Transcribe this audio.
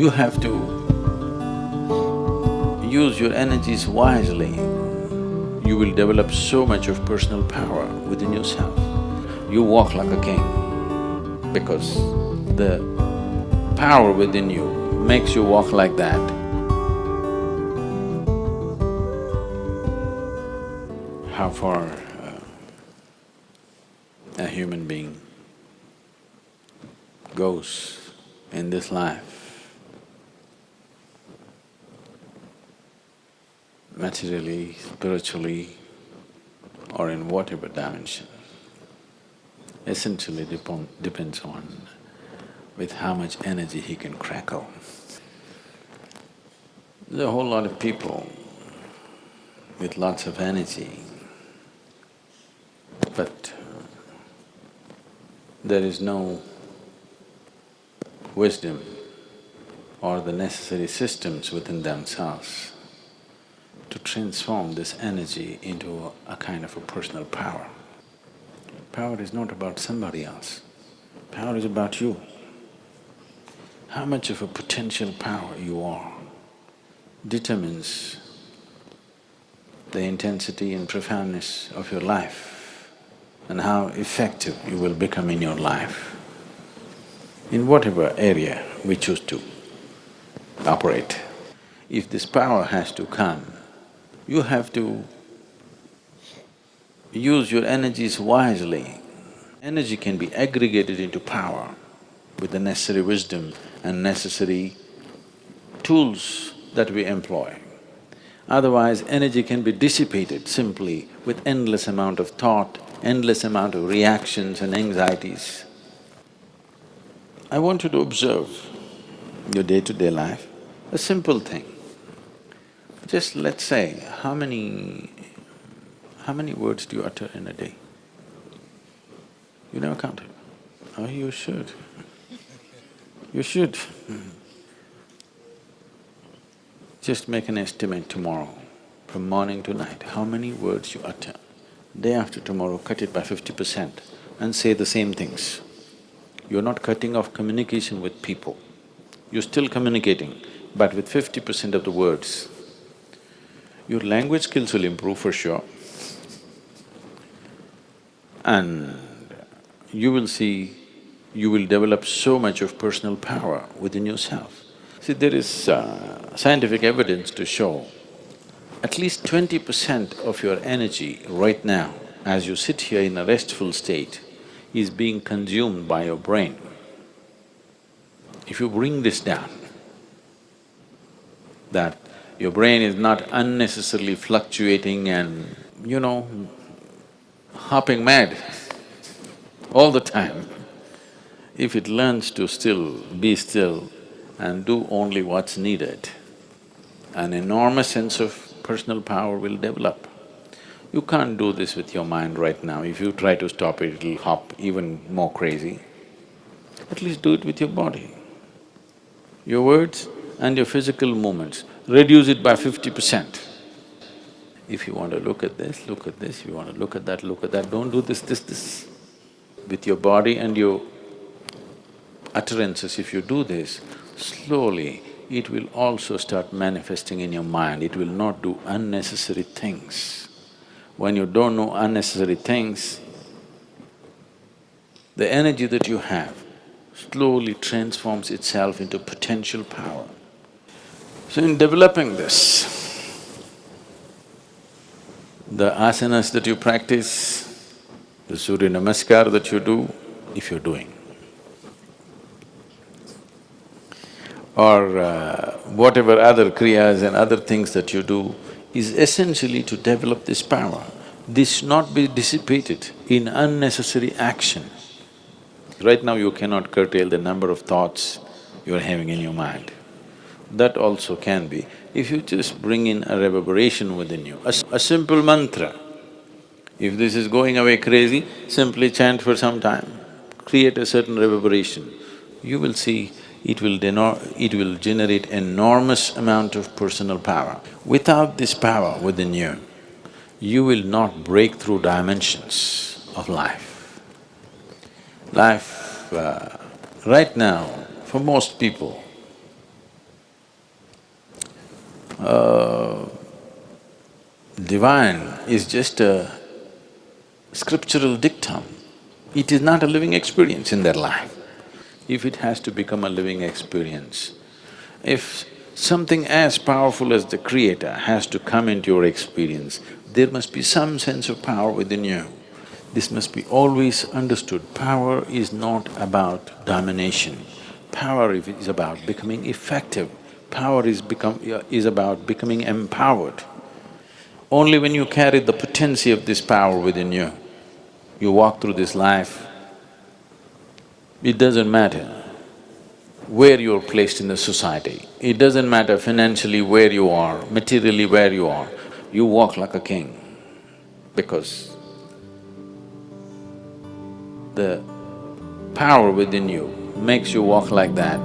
You have to use your energies wisely. You will develop so much of personal power within yourself. You walk like a king because the power within you makes you walk like that. How far uh, a human being goes in this life, materially, spiritually, or in whatever dimension, essentially depend, depends on with how much energy he can crackle. There's a whole lot of people with lots of energy, but there is no wisdom or the necessary systems within themselves to transform this energy into a, kind of a personal power. Power is not about somebody else, power is about you. How much of a potential power you are determines the intensity and profoundness of your life and how effective you will become in your life in whatever area we choose to operate. If this power has to come, you have to use your energies wisely. Energy can be aggregated into power with the necessary wisdom and necessary tools that we employ. Otherwise, energy can be dissipated simply with endless amount of thought, endless amount of reactions and anxieties. I want you to observe your day-to-day life, a simple thing. Just let's say, how many… how many words do you utter in a day? You never counted? Oh, you should. You should. Just make an estimate tomorrow, from morning to night, how many words you utter. Day after tomorrow, cut it by fifty percent and say the same things you're not cutting off communication with people. You're still communicating, but with fifty percent of the words. Your language skills will improve for sure. And you will see, you will develop so much of personal power within yourself. See, there is uh, scientific evidence to show at least twenty percent of your energy right now, as you sit here in a restful state, is being consumed by your brain. If you bring this down, that your brain is not unnecessarily fluctuating and, you know, hopping mad all the time, if it learns to still be still and do only what's needed, an enormous sense of personal power will develop. You can't do this with your mind right now. If you try to stop it, it'll hop even more crazy. At least do it with your body. Your words and your physical movements, reduce it by fifty percent. If you want to look at this, look at this, if you want to look at that, look at that, don't do this, this, this. With your body and your utterances, if you do this, slowly it will also start manifesting in your mind, it will not do unnecessary things. When you don't know unnecessary things, the energy that you have slowly transforms itself into potential power. So in developing this, the asanas that you practice, the Surya Namaskar that you do, if you're doing, or uh, whatever other kriyas and other things that you do, is essentially to develop this power. This should not be dissipated in unnecessary action. Right now you cannot curtail the number of thoughts you're having in your mind. That also can be, if you just bring in a reverberation within you, a, simple mantra. If this is going away crazy, simply chant for some time, create a certain reverberation. You will see it will it will generate enormous amount of personal power. Without this power within you, you will not break through dimensions of life. Life, uh, right now, for most people, uh, divine is just a scriptural dictum. It is not a living experience in their life. If it has to become a living experience, if something as powerful as the Creator has to come into your experience, there must be some sense of power within you. This must be always understood. Power is not about domination. Power is about becoming effective. Power is become… is about becoming empowered. Only when you carry the potency of this power within you, you walk through this life, it doesn't matter where you're placed in the society. It doesn't matter financially where you are, materially where you are, you walk like a king because the power within you makes you walk like that.